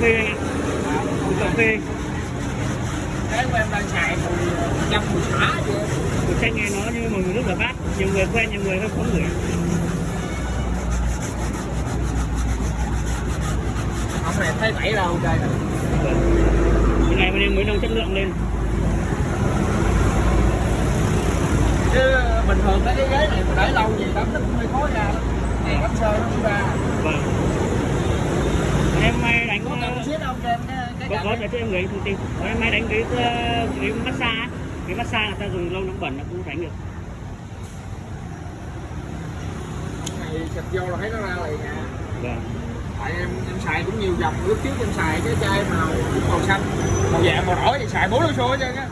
phê. Mùi cà phê. Cái của em đang xài mùi trăm mùi xả mùi chanh nghe nó như mùi nước rửa bát nhiều người quen nhiều người không ngửi ông này thấy tẩy đâu trời Thì ngày mà đêm mới nâng chất lượng lên. Chứ bình thường cái ghế này mà để lâu gì tắm nó cũng hơi khó ra. Đó đèn lắp sơ nó cũng ra. Vâng em may đánh có cần xếp không cho em cái có có cho em gửi thông tin. Còn em may đánh cái ờ, cái massage cái massage người ta dùng lâu nó bẩn nó cũng đánh được. Này xịt vô là thấy nó ra liền à. Vâng. Tại em em xài cũng nhiều dòng lúc trước em xài cái chai màu màu xanh. Màu vàng màu đỏ thì xài bốn lô số chứ á